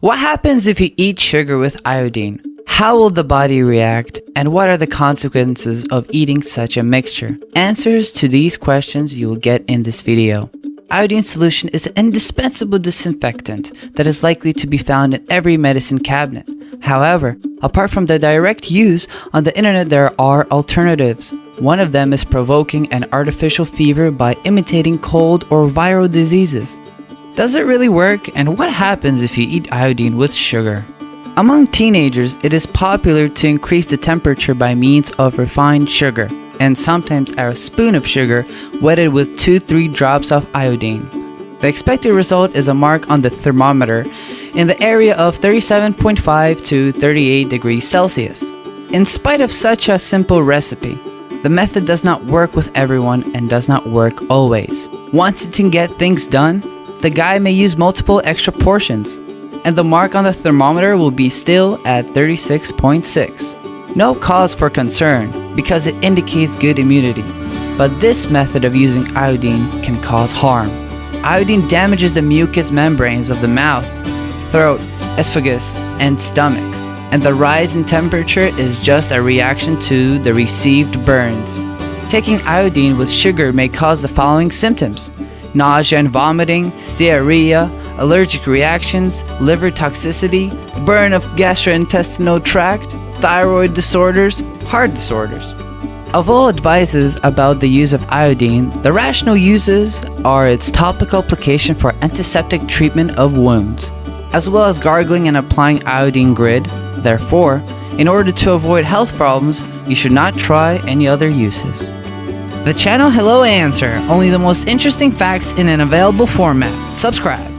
What happens if you eat sugar with iodine? How will the body react? And what are the consequences of eating such a mixture? Answers to these questions you will get in this video. Iodine solution is an indispensable disinfectant that is likely to be found in every medicine cabinet. However, apart from the direct use, on the internet there are alternatives. One of them is provoking an artificial fever by imitating cold or viral diseases. Does it really work and what happens if you eat iodine with sugar? Among teenagers, it is popular to increase the temperature by means of refined sugar, and sometimes a spoon of sugar wetted with 2-3 drops of iodine. The expected result is a mark on the thermometer in the area of 37.5 to 38 degrees Celsius. In spite of such a simple recipe, the method does not work with everyone and does not work always. Once Wanting to get things done? The guy may use multiple extra portions, and the mark on the thermometer will be still at 36.6. No cause for concern because it indicates good immunity, but this method of using iodine can cause harm. Iodine damages the mucous membranes of the mouth, throat, esophagus, and stomach, and the rise in temperature is just a reaction to the received burns. Taking iodine with sugar may cause the following symptoms nausea and vomiting, diarrhea, allergic reactions, liver toxicity, burn of gastrointestinal tract, thyroid disorders, heart disorders. Of all advices about the use of iodine, the rational uses are its topical application for antiseptic treatment of wounds, as well as gargling and applying iodine grid. Therefore, in order to avoid health problems, you should not try any other uses. The channel Hello Answer, only the most interesting facts in an available format. Subscribe.